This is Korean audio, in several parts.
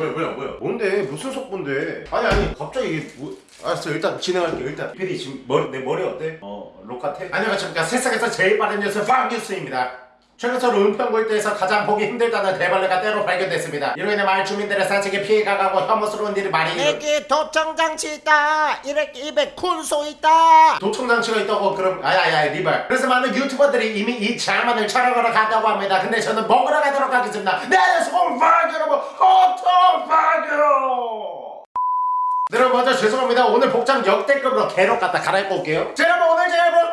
뭐야 뭐야 뭐야 뭔데? 무슨 속보인데? 아니 아니 갑자기 이게 뭐 알았어 일단 진행할게 일단 PD 지금 머리, 내 머리 어때? 어 록 같아? 안녕하십니까 세상에서 제일 빠른 뉴스 빵뉴스입니다 최근서로 은평구일대에서 가장 보기 힘들다는 대벌레가 때로 발견됐습니다. 이로 인해 마을 주민들의 산책에 피해가 가고 혐오스러운 일이 많이 일어 여기 도청장치 있다. 이렇게 입에 군소 있다. 도청장치가 있다고 그럼 아야야 리발 그래서 많은 유튜버들이 이미 이 장만을 촬영하러 간다고 합니다. 근데 저는 먹으러 가도록 하겠습니다. 네 송파기 여러분. 호통파기로 네, 여러분 먼저 죄송합니다. 오늘 복장 역대급으로 개로 갖다 갈아입고 올게요. 자 여러분 오늘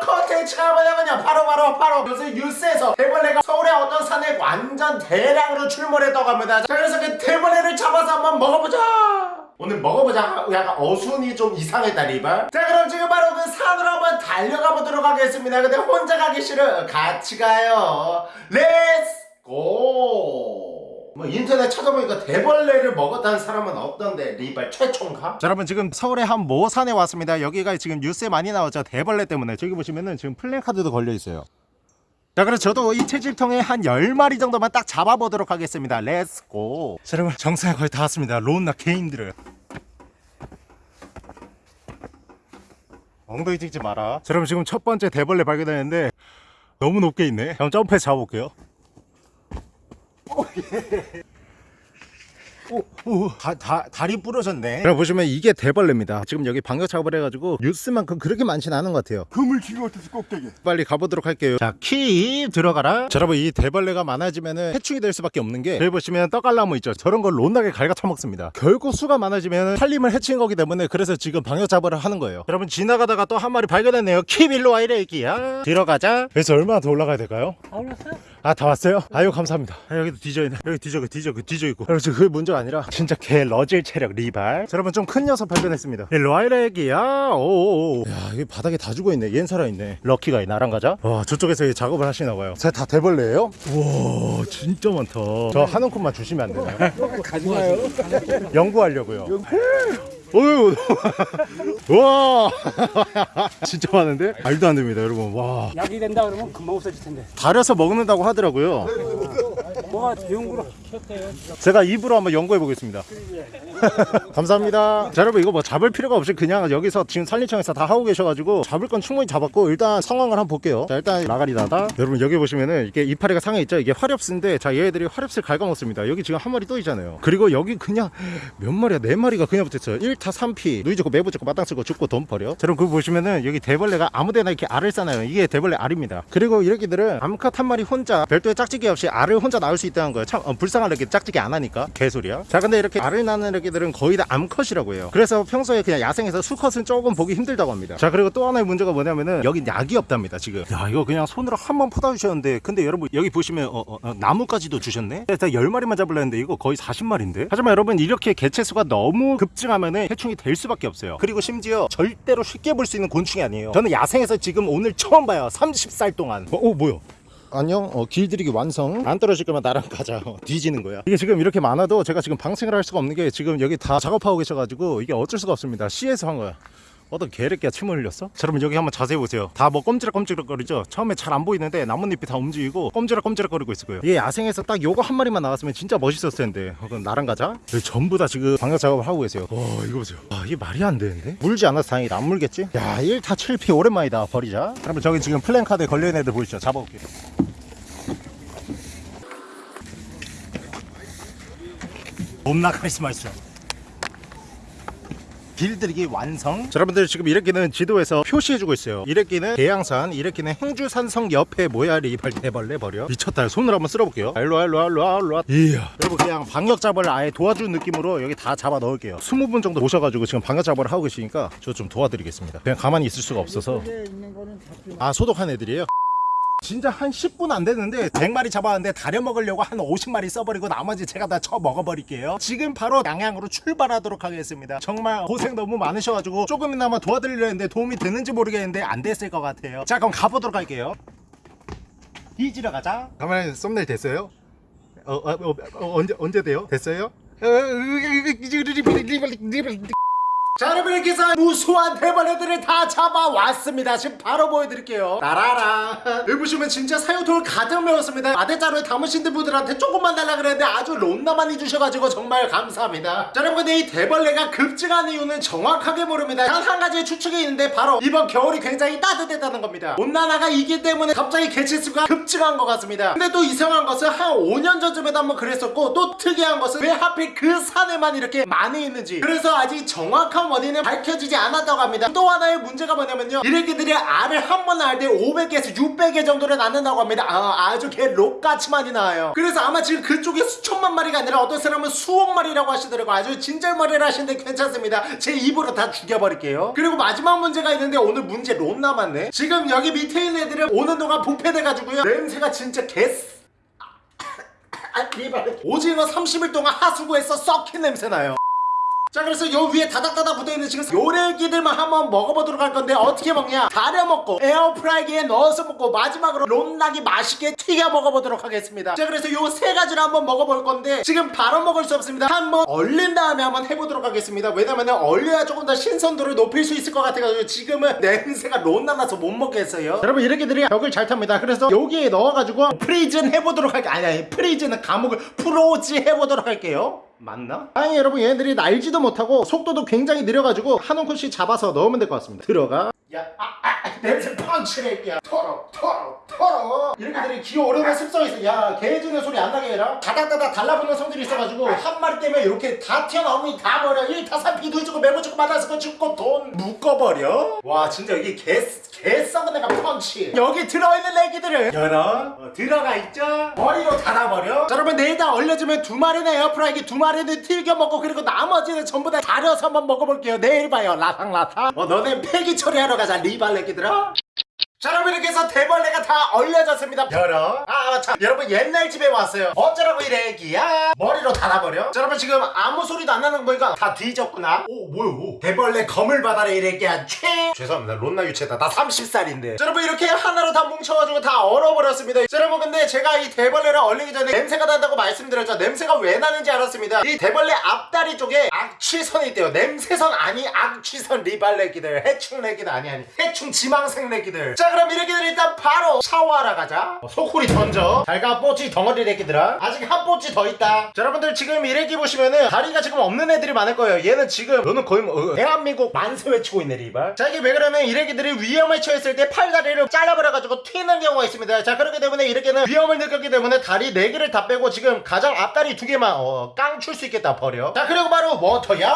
컨텐츠가 뭐냐면요. 바로 바로 바로. 요새 뉴스에서 대벌레가 서울의 어떤 산에 완전 대량으로 출몰했다고 합니다. 자 그래서 그 대벌레를 잡아서 한번 먹어보자. 오늘 먹어보자. 약간 어순이 좀 이상했다 리발 자 그럼 지금 바로 그 산으로 한번 달려가 보도록 하겠습니다. 근데 혼자 가기 싫어. 같이 가요. Let's go! 뭐 인터넷 찾아보니까 대벌레를 먹었다는 사람은 없던데 리발 최초인가? 자 여러분 지금 서울의 한 모산에 왔습니다. 여기가 지금 뉴스에 많이 나왔죠. 대벌레 때문에. 저기 보시면은 지금 플랜카드도 걸려 있어요. 자 그래서 저도 이 채집통에 한 10마리 정도만 딱 잡아보도록 하겠습니다. Let's go 자 여러분 정상에 거의 다 왔습니다. 로운나 개 힘들어요 엉덩이 찍지 마라. 자 여러분 지금 첫 번째 대벌레 발견했는데 너무 높게 있네. 한번 점프해서 잡아볼게요 오, 오, 다, 다, 다리 부러졌네. 여러분 보시면 이게 대벌레입니다. 지금 여기 방역 작업을 해가지고 뉴스만큼 그렇게 많지는 않은 것 같아요. 그물 기가 어때서 꼭대기 빨리 가보도록 할게요. 자, 키 들어가라. 자, 여러분 이 대벌레가 많아지면은 해충이 될 수밖에 없는 게 여기 보시면 떡갈나무 있죠. 저런 걸 론나게 갈가 처먹습니다. 결국 수가 많아지면 살림을 해치는 거기 때문에 그래서 지금 방역 작업을 하는 거예요. 여러분 지나가다가 또 한 마리 발견했네요. 키빌로 와 이래 애기야. 들어가자. 그래서 얼마나 더 올라가야 될까요? 아 다 왔어요? 아유 감사합니다. 아, 여기도 뒤져 있네. 여기 뒤져 뒤져 뒤져 있고. 여러분 지금 그게 문제가 아니라 진짜 개 러질 체력 리발. 자, 여러분 좀 큰 녀석 발견했습니다. 이 로아이렉이야. 오오오. 야 이게 바닥에 다 죽어있네. 얜 살아있네. 럭키가 나랑 가자. 와 저쪽에서 이 작업을 하시나봐요. 다 대벌레예요? 우와 진짜 많다. 저 한 움큼만 주시면 안 되나요? 가져가요. 연구하려고요 어휴. 와. 진짜 많은데? 말도 안 됩니다 여러분. 와. 약이 된다 그러면 금방 없어질 텐데. 달여서 먹는다고 하더라고요. 뭐가 연구로 켰대요 제가 입으로 한번 연구해 보겠습니다. 감사합니다. 자, 여러분 이거 뭐 잡을 필요가 없이 그냥 여기서 지금 산림청에서 다 하고 계셔가지고 잡을 건 충분히 잡았고 일단 상황을 한번 볼게요. 자, 일단 라가리다다. 여러분 여기 보시면은 이게 이파리가 상해 있죠. 이게 화렵스인데 자 얘들이 화렵스를 갉아먹습니다. 여기 지금 한 마리 또 있잖아요. 그리고 여기 그냥 몇 마리야 네 마리가 그냥 붙어있어요. 1타 3피 누이 죽고 매부 죽고 마땅 쓰고 죽고 돈 버려. 자, 여러분 그거 보시면은 여기 대벌레가 아무데나 이렇게 알을 싸나요. 이게 대벌레 알입니다. 그리고 이렇게들은 암컷 한 마리 혼자 별도의 짝짓기 없이 알을 혼자 낳을 수 있다는 거예요. 참 어, 불쌍 한 이렇게 짝짓기 안 하니까 개소리야. 자 근데 이렇게 알을 낳는 이렇게들은 거의 다 암컷이라고 해요. 그래서 평소에 그냥 야생에서 수컷은 조금 보기 힘들다고 합니다. 자 그리고 또 하나의 문제가 뭐냐면은 여기 약이 없답니다 지금. 야 이거 그냥 손으로 한 번 퍼다 주셨는데 근데 여러분 여기 보시면 어, 어, 어, 나무까지도 주셨네. 일단 10마리만 잡으려 했는데 이거 거의 40마리인데. 하지만 여러분 이렇게 개체 수가 너무 급증하면은 해충이 될 수밖에 없어요. 그리고 심지어 절대로 쉽게 볼 수 있는 곤충이 아니에요. 저는 야생에서 지금 오늘 처음 봐요. 30살 동안. 어, 어 뭐야? 안녕 어, 길들이기 완성. 안 떨어질 거면 나랑 가자. 어, 뒤지는 거야. 이게 지금 이렇게 많아도 제가 지금 방생을 할 수가 없는 게 지금 여기 다 작업하고 계셔가지고 이게 어쩔 수가 없습니다. C에서 한 거야 어떤 개새끼가 침을 흘렸어? 자 여러분 여기 한번 자세히 보세요. 다뭐 꼼지락꼼지락거리죠? 처음에 잘 안 보이는데 나뭇잎이 다 움직이고 꼼지락꼼지락거리고 있을 거예요. 이게 야생에서 딱 요거 한 마리만 나왔으면 진짜 멋있었을 텐데. 어, 그럼 나랑 가자. 여기 전부 다 지금 방역 작업을 하고 계세요. 와 이거 보세요. 아 이게 말이 안 되는데? 물지 않아서 다행이다. 안 물겠지? 야 1타 7피 오랜만이다. 버리자. 여러분 저기 지금 플랜카드에 걸려있는 애들 보이시죠? 잡아볼게요. 겁나 카리스마 있어 길들이기 완성. 자, 여러분들 지금 이래끼는 지도에서 표시해주고 있어요. 이래끼는 계양산 이래끼는 행주산성 옆에 모야리 발대벌레 버려. 미쳤다. 손으로 한번 쓸어볼게요. 일로와 일로와 일로와 일로와. 이야. 여러분 그냥 방역 작업을 아예 도와주는 느낌으로 여기 다 잡아 넣을게요. 20분 정도 모셔가지고 지금 방역 작업을 하고 계시니까 저 좀 도와드리겠습니다. 그냥 가만히 있을 수가 없어서. 아 소독한 애들이에요 진짜 한 10분 안 됐는데 100마리 잡았는데 다려 먹으려고 한 50마리 써버리고 나머지 제가 다 쳐 먹어버릴게요 지금 바로 양양으로 출발하도록 하겠습니다 정말 고생 너무 많으셔가지고 조금이나마 도와드리려 했는데 도움이 되는지 모르겠는데 안 됐을 것 같아요 자 그럼 가보도록 할게요 뒤지러 가자 카메라 썸네일 됐어요? 어, 어, 어, 어, 언제, 언제 돼요? 됐어요? 자 여러분 이렇게 해서 무수한 대벌레들을 다 잡아왔습니다. 지금 바로 보여드릴게요. 따라라. 여기 보시면 진짜 사육통을 가득 메웠습니다. 마대자루에 담으신 분들한테 조금만 달라 그랬는데 아주 론나 많이 주셔가지고 정말 감사합니다. 자 여러분 근데 이 대벌레가 급증한 이유는 정확하게 모릅니다. 단 한 가지의 추측이 있는데 바로 이번 겨울이 굉장히 따뜻했다는 겁니다. 온난화가 이기 때문에 갑자기 개체수가 급증한 것 같습니다. 근데 또 이상한 것은 한 5년 전쯤에도 한번 그랬었고 또 특이한 것은 왜 하필 그 산에만 이렇게 많이 있는지. 그래서 아직 정확한 원인은 밝혀지지 않았다고 합니다. 또 하나의 문제가 뭐냐면요. 이렇게들이 알을 한번 낳을 때 500개에서 600개 정도를 낳는다고 합니다. 아, 아주 개 록같이 많이 나와요. 그래서 아마 지금 그쪽에 수천만 마리가 아니라 어떤 사람은 수억 마리라고 하시더라고요. 아주 진절머리를 하시는데 괜찮습니다. 제 입으로 다 죽여버릴게요. 그리고 마지막 문제가 있는데 오늘 문제 론 남았네. 지금 여기 밑에 있는 애들은 오는 동안 부패돼가지고요. 냄새가 진짜 개 아, 리발. 오징어 30일 동안 하수구에서 썩힌 냄새 나요. 자 그래서 요 위에 다닥다닥 붙어있는 지금 요래기들만 한번 먹어보도록 할 건데 어떻게 먹냐? 다려 먹고 에어프라이기에 넣어서 먹고 마지막으로 롬나기 맛있게 튀겨 먹어보도록 하겠습니다. 자 그래서 요 세 가지를 한번 먹어볼 건데 지금 바로 먹을 수 없습니다. 한번 얼린 다음에 한번 해보도록 하겠습니다. 왜냐면 얼려야 조금 더 신선도를 높일 수 있을 것 같아가지고 지금은 냄새가 론나 나서 못 먹겠어요. 여러분 이렇게들이 벽을 잘 탑니다. 그래서 여기에 넣어가지고 프리즌 해보도록 할게요 아니 아니 프리즌은 감옥을 프로지 해보도록 할게요 맞나? 아니 여러분 얘네들이 날지도 못하고 속도도 굉장히 느려가지고 한 움큼씩 잡아서 넣으면 될 것 같습니다. 들어가. 야, 아, 아, 냄새 펀치낼게야 털어, 털어, 털어. 이렇게 들이 기어오르는 습성이 있어. 야, 개 짖는 소리 안 나게 해라. 다닥다닥 달라붙는 성질이 있어가지고 한 마리 때문에 이렇게 다 튀어나오면 다 버려. 이 다산 비도 주고 메모 주고 받아서 그 죽고 돈 묶어버려. 와, 진짜 여기 개, 개 썩은 애가 펀치. 여기 들어있는 애기들을 열어. 어, 들어가 있죠? 머리로 달아버려. 자, 여러분 내일 다 얼려주면 두 마리는 에어프라이기, 두 마리는 튀겨 먹고 그리고 나머지는 전부 다 달여서 한번 먹어볼게요. 내일 봐요. 라상라상. 어, 너네 폐기 처리하러 가자. 리발레기 들아. 자 여러분 이렇게 해서 대벌레가 다 얼려졌습니다. 열어. 아 맞참. 여러분 옛날 집에 왔어요. 어쩌라고 이래 애기야? 머리로 달아버려? 자 여러분 지금 아무 소리도 안 나는 거 보니까 다 뒤졌구나. 오 뭐야 오 대벌레 검을 받아라 이래 애기야. 최 죄송합니다. 론나 유체다. 나 30살인데. 자 여러분 이렇게 하나로 다 뭉쳐가지고 다 얼어버렸습니다. 자 여러분 근데 제가 이 대벌레를 얼리기 전에 냄새가 난다고 말씀드렸죠. 냄새가 왜 나는지 알았습니다. 이 대벌레 앞다리 쪽에 악취선이 있대요. 냄새선 아니 악취선 리발레기들 해충레기들 아니 아니. 해충 지망생레기들. 자 그럼 이렇게들 일단 바로 샤워하러 가자. 어, 소쿠리 던져. 잘가 뽀찌 덩어리 레기들아. 아직 한 뽀찌 더 있다. 자 여러분들 지금 이 레기 보시면은 다리가 지금 없는 애들이 많을 거예요. 얘는 지금 너는 거의 뭐 어, 대한민국 만세 외치고 있네 리발. 자 이게 왜 그러면 이 레기들이 위험에 처했을 때 팔다리를 잘라버려가지고 튀는 경우가 있습니다. 자 그렇기 때문에 이렇게는 위험을 느꼈기 때문에 다리 4개를 다 빼고 지금 가장 앞다리 2개만 어, 깡출 수 있겠다 버려. 자 그리고 바로 워터야.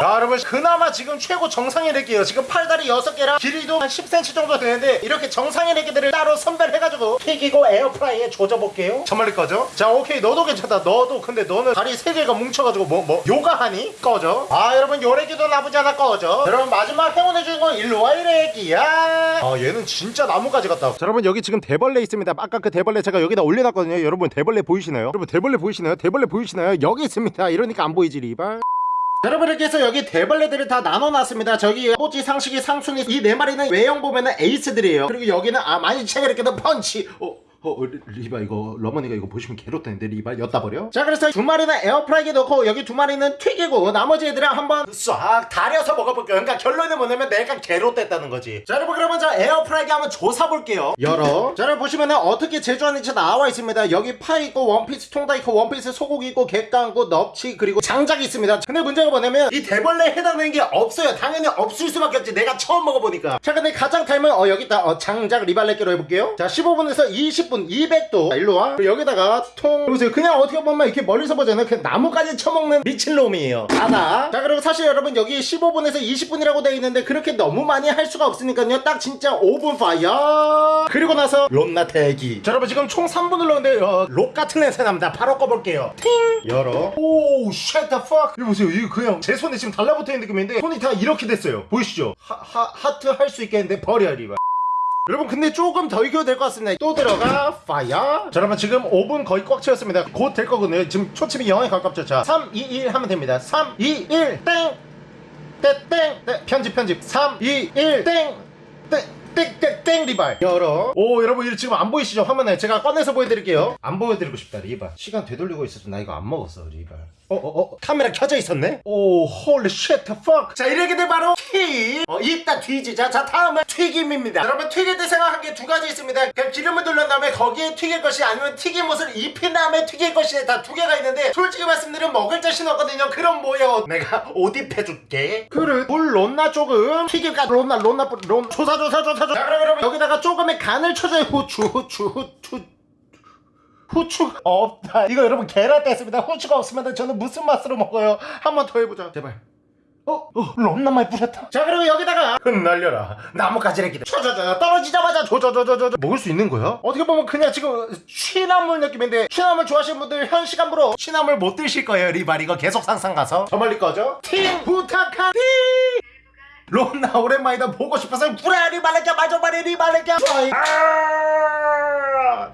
자 여러분 그나마 지금 최고 정상의 레기예요. 지금 팔다리 6개랑 길이도 한 10cm 정도 되는데 이렇게 정상의 레기들을 따로 선별해가지고 튀기고 에어프라이에 조져볼게요. 저멀리 꺼져? 자 오케이. 너도 괜찮다. 너도. 근데 너는 다리 3개가 뭉쳐가지고 뭐 뭐 요가하니? 꺼져. 아 여러분 요 레기도 나쁘지 않아. 꺼져. 여러분 마지막 행운의 주인공 일로와 이 레기야. 아 얘는 진짜 나무가지 같다. 자 여러분 여기 지금 대벌레 있습니다. 아까 그 대벌레 제가 여기다 올려놨거든요. 여러분 대벌레 보이시나요? 여러분 대벌레 보이시나요? 대벌레 보이시나요? 여기 있습니다. 이러니까 안 보이지 리발 여러분 이렇게 해서 여기 대벌레들을 다 나눠놨습니다. 저기 꼬치 상식이 상순이 이 네 마리는 외형 보면은 에이스들이에요. 그리고 여기는 아 많이 책을 이렇게 펀치. 어, 어, 어, 리- 리바 이거 러머니가 이거 보시면 괴롭다는데 리바 엿다 버려? 자 그래서 두 마리는 에어프라이기에 넣고 여기 두 마리는 튀기고 나머지 애들은 한번 싹 다려서 먹어볼게요. 그러니까 결론은 뭐냐면 내가 괴롭댔다는 거지. 자 여러분 그러면 저 에어프라이기 한번 조사 볼게요. 열어. 자 여러분 보시면은 어떻게 제조하는지 나와 있습니다. 여기 파 있고 원피스 통닭 있고 원피스 소고기 있고 객강 있고 넙치 그리고 장작이 있습니다. 근데 문제가 뭐냐면 이 대벌레에 해당되는 게 없어요. 당연히 없을 수밖에 없지. 내가 처음 먹어보니까. 자 근데 가장 타임은 어 여기 있다. 어, 장작 리발렛기로 해볼게요. 자 15분에서 20분 200도 자, 일로와. 그리고 여기다가 통. 보세요 그냥 어떻게 보면 이렇게 멀리서 보잖아요 그냥 나뭇가지 처먹는 미친놈이에요. 하나. 자 그리고 사실 여러분 여기 15분에서 20분이라고 되어 있는데 그렇게 너무 많이 할 수가 없으니까요. 딱 진짜 5분 fire. 그리고 나서 롬나 대기. 자 여러분 지금 총 3분 눌렀는데 어, 록 같은 냄새 납니다. 바로 꺼볼게요. 팅! 열어. 오우 shit the fuck. 이거 보세요. 이거 그냥 제 손에 지금 달라붙어 있는 느낌인데 손이 다 이렇게 됐어요. 보이시죠? 하, 하, 하트 할 수 있겠는데 버려 리바 여러분 근데 조금 더 익혀도 될 것 같습니다 또 들어가 fire 자 여러분 지금 5분 거의 꽉 채웠습니다 곧 될 거거든요 지금 초침이 0에 가깝죠 자 3, 2, 1 하면 됩니다 3, 2, 1 땡! 땡! 땡! 네, 편집 편집 3, 2, 1 땡! 땡! 땡땡땡 리발 열어 오 여러분 이거 지금 안 보이시죠 화면에 제가 꺼내서 보여드릴게요 안 보여드리고 싶다 리발 시간 되돌리고 있어서 나 이거 안 먹었어 리발 어 어 어 카메라 켜져 있었네? 오 holy shit fuck. 자 이렇게 돼 바로 튀 어, 이따 뒤지자 자 다음은 튀김입니다. 여러분 튀길 때 생각한 게 두 가지 있습니다. 그냥 기름을 둘른 다음에 거기에 튀길 것이 아니면 튀김옷을 입힌 다음에 튀길 것이 다 두 개가 있는데 솔직히 말씀드리면 먹을 자신 없거든요. 그럼 뭐예요? 내가 옷 입혀줄게. 그릇 물 론나 조금? 튀김가 론나 론나 론 조사 조사 조사 조사. 자 그럼 여러분 여기다가 조금의 간을 쳐줘요. 후추 후추 후추 후추가 없다. 이거 여러분 계란 뺐습니다. 후추가 없으면 저는 무슨 맛으로 먹어요? 한 번 더 해보자. 제발. 어? 어? 롬나 많이 뿌렸다. 자 그리고 여기다가 흩날려라. 나뭇가지래기들 쳐져져 떨어지자마자 조져져져져 먹을 수 있는 거야? 어떻게 보면 그냥 지금 취나물 느낌인데 취나물 좋아하시는 분들 현 시간부로 취나물 못 드실 거예요 리발. 이거 계속 상상 가서. 저 멀리 꺼져 팀 부탁하니 롬나 오랜만이다. 보고 싶어서 구레 리발레까 마저바리 리발레까 아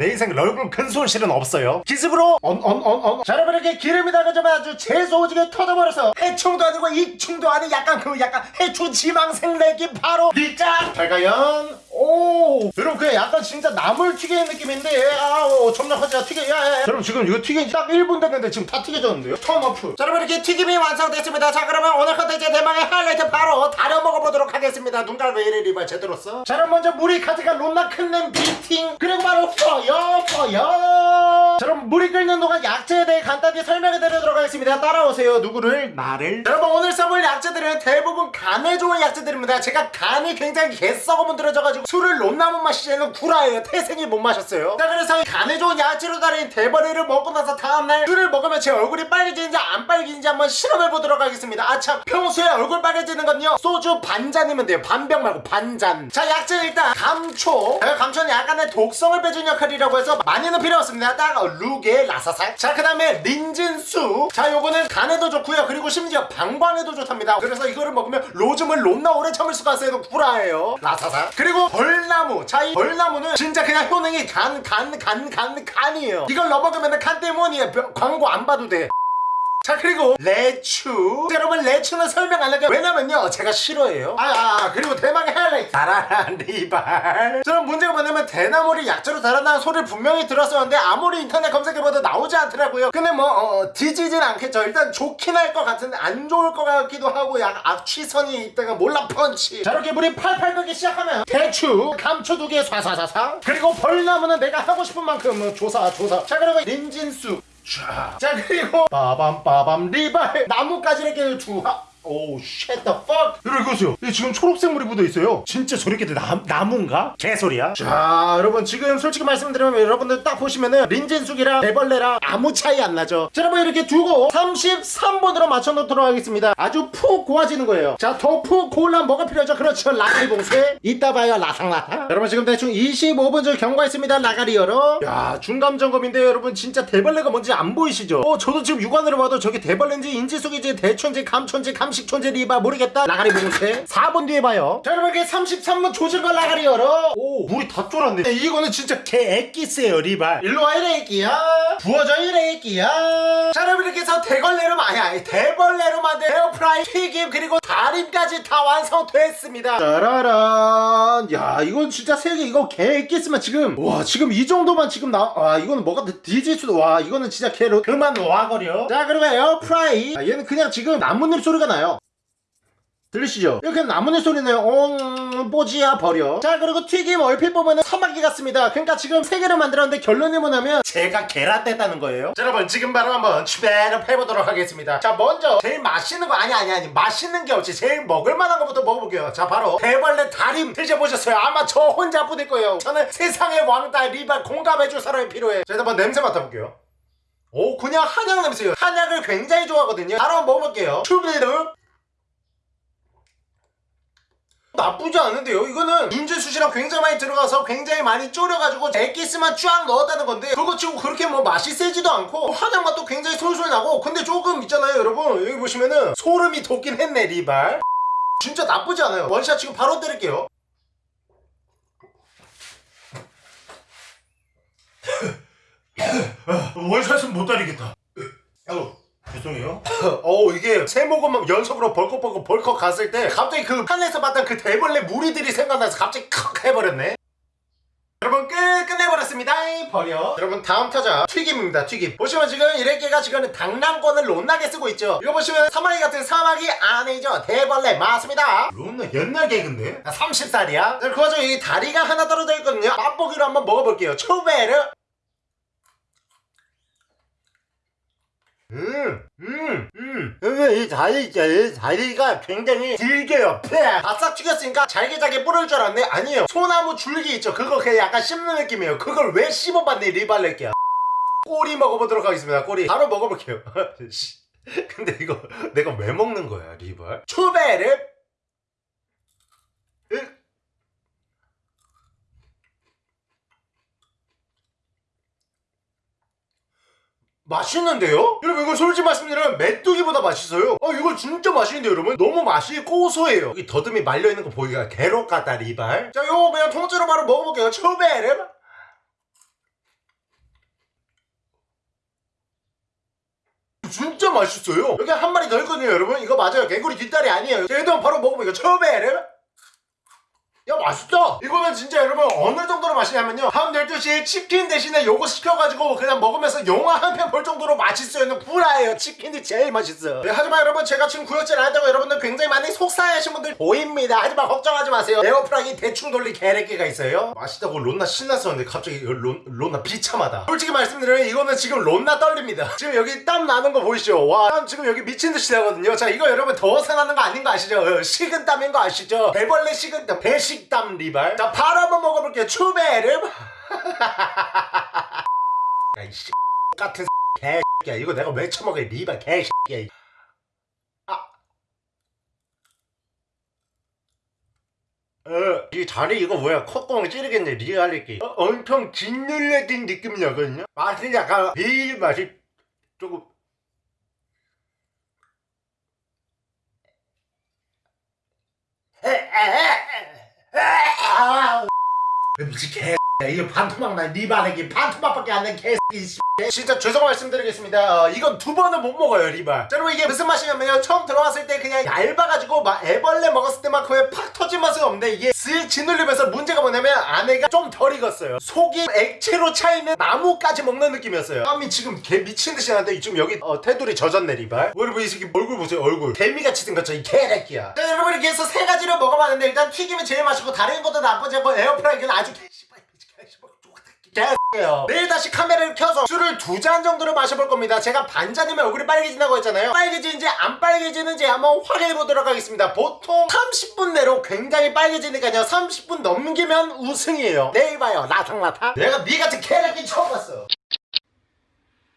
내 인생 얼굴 큰 손실은 없어요. 기습으로 언 언 언언. 자 여러분 이렇게 기름이 나가자마자 아주 재소지게 터져버려서 해충도 아니고 익충도 아닌 약간 그 약간 해충 지망생 내기 바로 리짜 발가연. 오! 여러분 그냥 약간 진짜 나물 튀기는 느낌인데 아우 점점 하자 튀겨 야야 여러분 지금 이거 튀긴 지딱 1분 됐는데 지금 다 튀겨졌는데요? 턴오프. 자 여러분 이렇게 튀김이 완성됐습니다. 자 그러면 오늘 컨텐츠 대망의 하이라이트 바로 다려 먹어보도록 하겠습니다. 눈깔 왜 이래 리발 제대로 써? 자 그럼 먼저 물이 가득한 론나 큰냄 비팅. 그리고 바로 퍼요 퍼요 자 그럼 물이 끓는 동안 약재에 대해 간단히 설명해 드리도록 하겠습니다. 따라오세요. 누구를? 나를. 여러분 오늘 써볼 약재들은 대부분 간에 좋은 약재들입니다. 제가 간이 굉장히 개썩어문 들어져가지고 술을 론나못 마시지는 구라예요. 태생이 못 마셨어요. 자 그래서 이 간에 좋은 약재로 달인 대버리를 먹고 나서 다음날 술을 먹으면 제 얼굴이 빨개지는지 안 빨개지는지 한번 실험해 보도록 하겠습니다. 아참. 평소에 얼굴 빨개지는 건요 소주 반잔이면 돼요. 반병 말고 반잔. 자 약재 일단 감초. 자, 감초는 약간의 독성을 빼준 역할이라고 해서 많이는 필요 없습니다. 딱 루게 라사살. 자그 다음에 린진수. 자 요거는 간에도 좋고요. 그리고 심지어 방광에도 좋답니다. 그래서 이거를 먹으면 로즘을 롬나 오래 참을 수가 있어요. 구라예요. 라사살. 그리고 벌나무. 자 이 벌나무는 진짜 그냥 효능이 간 간 간 간 간이에요. 이걸 넣어먹으면 간 때문이에요. 벼- 광고 안 봐도 돼 자 그리고 레추. 여러분 레추는 설명 안 할게요. 왜냐면요 제가 싫어해요. 아, 아, 아, 그리고 대망의 하이라이트 달아난 리발. 저는 문제가 뭐냐면 대나무를 약재로 달아나는 소리를 분명히 들었었는데 아무리 인터넷 검색해봐도 나오지 않더라고요. 근데 뭐 어, 뒤지진 않겠죠. 일단 좋긴 할 것 같은데 안 좋을 것 같기도 하고 약간 악취선이 있다가 몰라 펀치. 자 이렇게 물이 팔팔 끓기 시작하면 대추 감초 두개 쏴쏴쏴쏴 그리고 벌나무는 내가 하고 싶은 만큼 뭐 조사 조사. 자 그리고 린진수 자, 자 그리고 빠밤 빠밤 리발. 나뭇가지 이렇게 주하 오우 쉣더퍽 여러분 이거 보세요 이게 지금 초록색 물이 묻어있어요. 진짜 저렇게 나, 나무인가? 개소리야. 자 여러분 지금 솔직히 말씀드리면 여러분들 딱 보시면은 린진숙이랑 대벌레랑 아무 차이 안 나죠? 자 여러분 이렇게 두고 33번으로 맞춰놓도록 하겠습니다. 아주 푹 고아지는 거예요. 자 더 푹 고우려면 뭐가 필요하죠? 그렇죠 라가리 봉쇄. 이따 봐요 라상라상. 여러분 지금 대충 25분 전 경과했습니다 라가리 열어 야 중감 점검인데 여러분. 진짜 대벌레가 뭔지 안 보이시죠? 어 저도 지금 육안으로 봐도 저게 대벌레인지 인지숙인지 대천지 감천지 감 식천지 리바 모르겠다. 라가리 봉쇄 4분 뒤에 봐요. 자 여러분 이렇게 33분 조진 걸 라가리 열어. 오 물이 다 쫄았네. 네, 이거는 진짜 개 애기스예요 리발. 일로와 이래 애기야. 부어져 이래 애기야. 자 여러분 이렇게 해서 대걸레로 아니 아니 대벌레로 만든 에어프라이 튀김 그리고 달인까지 다 완성됐습니다. 짜라란. 야 이건 진짜 세개 이거 개 애기스면 지금. 와 지금 이 정도만 지금 나와 이거는 뭐가 뒤질 수도 와 이거는 진짜 개로 그만 와거려. 자 그리고 에어프라이. 아, 얘는 그냥 지금 나뭇잎 소리가 나요 들리시죠? 이렇게 나뭇잎 소리 내요 옹 뽀지야 버려. 자 그리고 튀김 얼핏 보면은 사마귀 같습니다. 그러니까 지금 세 개를 만들었는데 결론이 뭐냐면 제가 계란 뗐다는 거예요. 자 여러분 지금 바로 한번 추배를 해보도록 하겠습니다. 자 먼저 제일 맛있는 거 아니 아니 아니 맛있는 게 없지 제일 먹을만한 거부터 먹어볼게요. 자 바로 대벌레 다림 드셔보셨어요? 아마 저 혼자 뿐일 거예요. 저는 세상의 왕따 리발 공감해줄 사람이 필요해. 자 일단 한번 냄새 맡아볼게요. 오 그냥 한약 냄새예요. 한약을 굉장히 좋아하거든요. 바로 먹어볼게요. 추비르 나쁘지 않은데요. 이거는 윤재수씨랑 굉장히 많이 들어가서 굉장히 많이 졸여가지고 엑기스만 쫙 넣었다는 건데 그거 치고 그렇게 뭐 맛이 세지도 않고 한약 맛도 굉장히 솔솔 나고 근데 조금 있잖아요 여러분. 여기 보시면은 소름이 돋긴 했네 리발. 진짜 나쁘지 않아요. 원샷 지금 바로 때릴게요. 원샷은 못 때리겠다. 아우 죄송해요. 어 이게 세 모금 연속으로 벌컥벌컥 벌컥 갔을 때 갑자기 그 판에서 봤던 그 대벌레 무리들이 생각나서 갑자기 컥 해버렸네. 여러분 끝 끝내버렸습니다. 버려 여러분 다음 타자 튀김입니다 튀김. 보시면 지금 이래개가 지금 당랑권을 론나게 쓰고 있죠. 이거 보시면 사마귀 같은 사마귀 아니죠. 대벌레 맞습니다. 론나 옛날 개그인데? 30살이야? 그 와중에 이 다리가 하나 떨어져 있거든요. 맛보기로 한번 먹어볼게요. 초베르 음, 음, 음. 이 다리 있잖아요. 다리가 굉장히 길게요. 팍! 바싹 튀겼으니까 잘게잘게 뿌릴 줄 알았는데 아니에요. 소나무 줄기 있죠. 그거 그냥 약간 씹는 느낌이에요. 그걸 왜 씹어봤네 리발레끼야. 꼬리 먹어보도록 하겠습니다. 꼬리. 바로 먹어볼게요. 씨. 근데 이거 내가 왜 먹는 거야 리발? 추베르. 으. 맛있는데요? 여러분 이거 솔직히 말씀드리면 메뚜기보다 맛있어요. 어 이거 진짜 맛있는데요 여러분? 너무 맛이 고소해요. 여기 더듬이 말려있는 거 보기가 개록 같다 리발. 자 요거 그냥 통째로 바로 먹어볼게요. 초베르 진짜 맛있어요. 여기 한 마리 더 있거든요 여러분. 이거 맞아요. 개구리 뒷다리 아니에요. 자 얘도 바로 먹어볼게요. 초베르 야 맛있다. 이거는 진짜 여러분 어느 정도로 맛있냐면요. 다음 12시에 치킨 대신에 요거 시켜가지고 그냥 먹으면서 영화 한 편 볼 정도로 맛있어요. 구라예요. 치킨이 제일 맛있어 네, 하지만 여러분 제가 지금 구역질 안 했다고 여러분들 굉장히 많이 속상해하신 분들 보입니다. 하지만 걱정하지 마세요. 에어프라기 대충 돌리 개래끼가 있어요. 맛있다고 론나 신났었는데 갑자기 론, 론나 비참하다. 솔직히 말씀드리면 이거는 지금 론나 떨립니다. 지금 여기 땀 나는 거 보이시죠? 와땀 지금 여기 미친듯이 나거든요. 자 이거 여러분 더워서 나는 거 아닌 거 아시죠? 어, 식은 땀인 거 아시죠? 배벌레 식은 땀 배식 땀 리발. 자 바로 한번 먹어볼게요. 추베르. 야이씨 같은 개새끼야. 이거 내가 왜 처먹어 리발 개새끼야 아. 어, 이 다리 이거 뭐야? 콧구멍 찌르겠네 리알리기 어, 엄청 짓눌려진 느낌이 나거든요 맛이 약간 비일 맛이 조금 미치 개 이거 반토막 나 리발에게 반토막밖에 안된 개새끼 진짜 죄송 말씀드리겠습니다. 어, 이건 두 번은 못 먹어요 리발. 자 여러분 이게 무슨 맛이냐면요. 처음 들어왔을 때 그냥 얇아가지고 막 애벌레 먹었을 때만큼의 팍 터진 맛은 없는데 이게 쓱 짓눌리면서 문제가 뭐냐면 안에가 좀 덜 익었어요. 속이 액체로 차있는 나무까지 먹는 느낌이었어요. 땀이 지금 개 미친듯이 나는데 지금 여기 어, 테두리 젖었네 리발. 여러분 이 새끼 얼굴 보세요 얼굴. 개미같이 생겼죠 이 개새끼야. 자 여러분 이렇게 해서 세 가지를 먹어봤는데 일단 튀김이 제일 맛있고 다른 것도 나쁘지 않고 에어프라이기는 아주 개씨발 개새끼예요. 내일 다시 카메라를 켜서 술을 두 잔 정도를 마셔볼 겁니다. 제가 반 잔이면 얼굴이 빨개진다고 했잖아요. 빨개지는지 안 빨개지는지 한번 확인해 보도록 하겠습니다. 보통 30분 내로 굉장히 빨개지니까요. 30분 넘기면 우승이에요. 내일 봐요. 라탕라탕. 내가 니 같은 개새끼 처음 봤어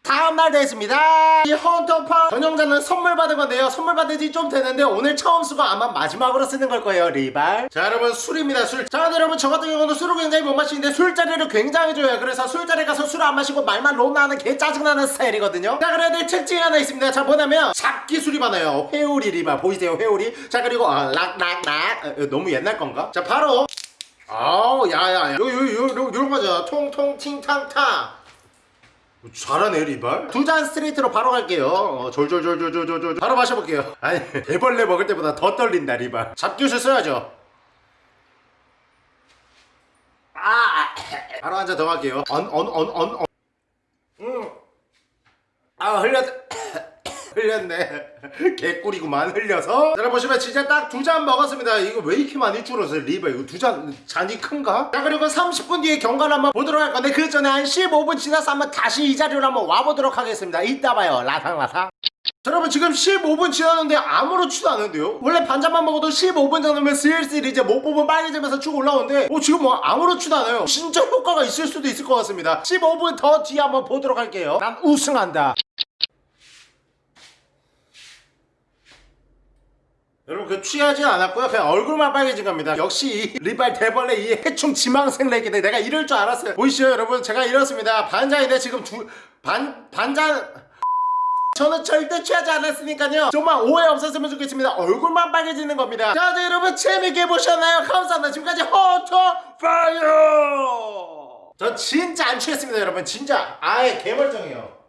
다음날 됐습니다. 이 헌터파 전용자는 선물 받은 건데요. 선물 받은 지좀 됐는데 오늘 처음 쓰고 아마 마지막으로 쓰는 걸 거예요 리발. 자 여러분 술입니다 술자 여러분 저 같은 경우는 술을 굉장히 못 마시는데 술자리를 굉장히 좋아해요. 그래서 술자리 가서 술 안 마시고 말만 론나는 개 짜증나는 스타일이거든요. 자 그래야 될 특징이 하나 있습니다. 자 뭐냐면 잡기 술이 많아요. 회오리 리발. 보이세요 회오리? 자 그리고 어, 락락락. 어, 너무 옛날 건가? 자 바로. 아우 야야야. 요 요 요요 요런 거죠. 통통 팅탕탕 잘하네 리발. 두 잔 스트레이트로 바로 갈게요. 어, 졸졸졸졸졸졸 바로 마셔볼게요. 아니 애벌레 먹을 때보다 더 떨린다 리발. 잡기술 써야죠. 아! 바로 한 잔 더 갈게요. 언 언 언 언 음. 아 흘렸 흘렸네. 개꿀이구만 흘려서. 자 보시면 진짜 딱 두 잔 먹었습니다. 이거 왜 이렇게 많이 줄었어요 리바 이거 두 잔 잔이 큰가? 자 그리고 30분 뒤에 경과를 한번 보도록 할 건데 그 전에 한 15분 지나서 한번 다시 이 자리로 한번 와보도록 하겠습니다. 이따 봐요. 라상라상. 자, 여러분 지금 15분 지났는데 아무렇지도 않은데요? 원래 반잔만 먹어도 15분 정도면 슬슬 이제 목 부분 빨개지면서 쭉 올라오는데 어 지금 뭐 아무렇지도 않아요. 진짜 효과가 있을 수도 있을 것 같습니다. 15분 더 뒤에 한번 보도록 할게요. 난 우승한다 여러분 그 취하진 않았고요. 그냥 얼굴만 빨개진 겁니다. 역시 이 리발 대벌레 이 해충 지망생 레기들. 내가 이럴 줄 알았어요. 보이시죠 여러분? 제가 이렇습니다. 반잔인데 지금 두 반 반잔 저는 절대 취하지 않았으니까요. 정말 오해 없었으면 좋겠습니다. 얼굴만 빨개지는 겁니다. 자, 자 여러분 재밌게 보셨나요? 감사합니다. 지금까지 허터 fire! 저 진짜 안 취했습니다 여러분. 진짜. 아예 개멀쩡해요